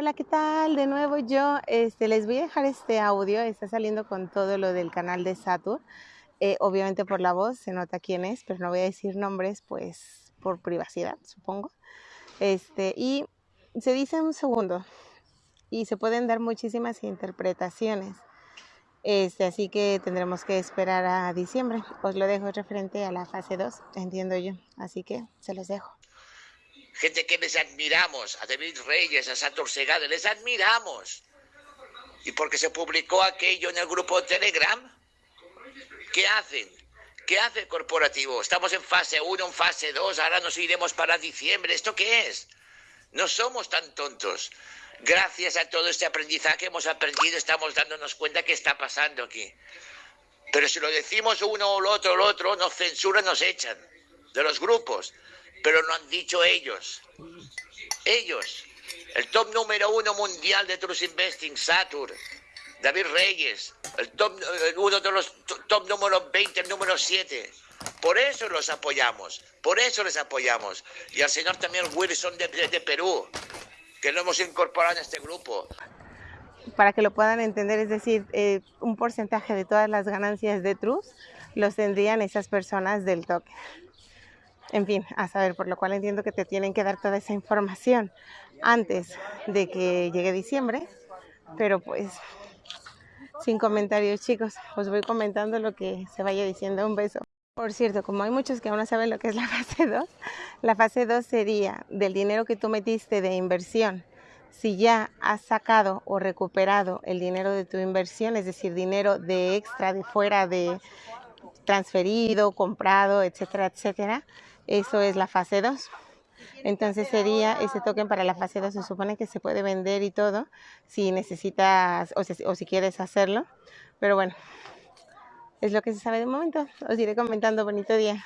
Hola, ¿qué tal? De nuevo yo este, les voy a dejar este audio, está saliendo con todo lo del canal de Satur. Eh, obviamente por la voz se nota quién es, pero no voy a decir nombres, pues por privacidad, supongo. Este, y se dice un segundo y se pueden dar muchísimas interpretaciones. Este, así que tendremos que esperar a diciembre. Os lo dejo referente a la fase 2, entiendo yo. Así que se los dejo gente que les admiramos, a David Reyes, a Santos Segada, les admiramos. ¿Y porque se publicó aquello en el grupo Telegram? ¿Qué hacen? ¿Qué hace el corporativo? Estamos en fase 1, en fase 2, ahora nos iremos para diciembre. ¿Esto qué es? No somos tan tontos. Gracias a todo este aprendizaje hemos aprendido, estamos dándonos cuenta que está pasando aquí. Pero si lo decimos uno o el otro o el otro, nos censuran, nos echan de los grupos pero no han dicho ellos. Ellos, el top número uno mundial de Trust Investing, Satur, David Reyes, el top, uno de los top número 20, el número 7. Por eso los apoyamos, por eso les apoyamos. Y al señor también Wilson de, Perú, que lo hemos incorporado en este grupo. Para que lo puedan entender, es decir, eh, un porcentaje de todas las ganancias de Trust los tendrían esas personas del toque en fin, a saber, por lo cual entiendo que te tienen que dar toda esa información antes de que llegue diciembre, pero pues sin comentarios chicos, os voy comentando lo que se vaya diciendo, un beso. Por cierto, como hay muchos que aún no saben lo que es la fase 2, la fase 2 sería del dinero que tú metiste de inversión, si ya has sacado o recuperado el dinero de tu inversión, es decir, dinero de extra, de fuera, de transferido, comprado, etcétera, etcétera, eso es la fase 2. Entonces sería ese token para la fase 2, se supone que se puede vender y todo, si necesitas o si, o si quieres hacerlo. Pero bueno, es lo que se sabe de momento. Os iré comentando. Bonito día.